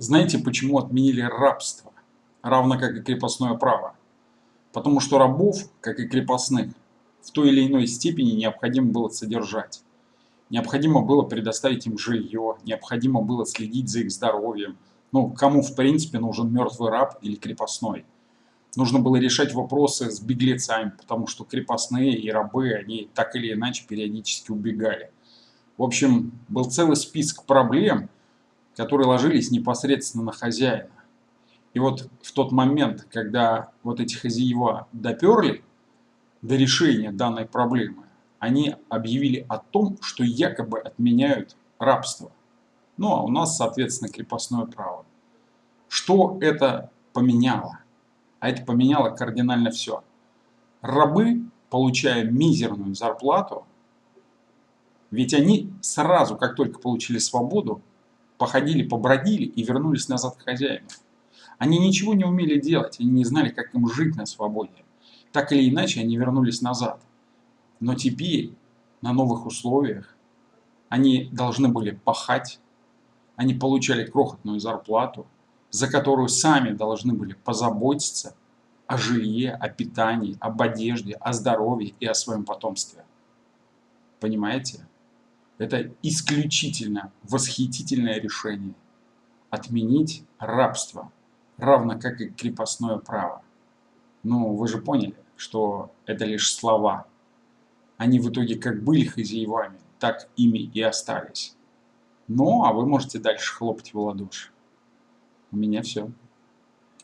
Знаете, почему отменили рабство, равно как и крепостное право? Потому что рабов, как и крепостных, в той или иной степени необходимо было содержать. Необходимо было предоставить им жилье, необходимо было следить за их здоровьем. Ну, кому в принципе нужен мертвый раб или крепостной? Нужно было решать вопросы с беглецами, потому что крепостные и рабы, они так или иначе периодически убегали. В общем, был целый список проблем, которые ложились непосредственно на хозяина. И вот в тот момент, когда вот эти хозяева доперли до решения данной проблемы, они объявили о том, что якобы отменяют рабство. Ну а у нас, соответственно, крепостное право. Что это поменяло? А это поменяло кардинально все. Рабы, получая мизерную зарплату, ведь они сразу, как только получили свободу, походили, побродили и вернулись назад к хозяину. Они ничего не умели делать, они не знали, как им жить на свободе. Так или иначе, они вернулись назад. Но теперь, на новых условиях, они должны были пахать, они получали крохотную зарплату, за которую сами должны были позаботиться о жилье, о питании, об одежде, о здоровье и о своем потомстве. Понимаете? Это исключительно восхитительное решение. Отменить рабство, равно как и крепостное право. Ну, вы же поняли, что это лишь слова. Они в итоге как были хозяевами, так ими и остались. Ну, а вы можете дальше хлопать в ладоши. У меня все.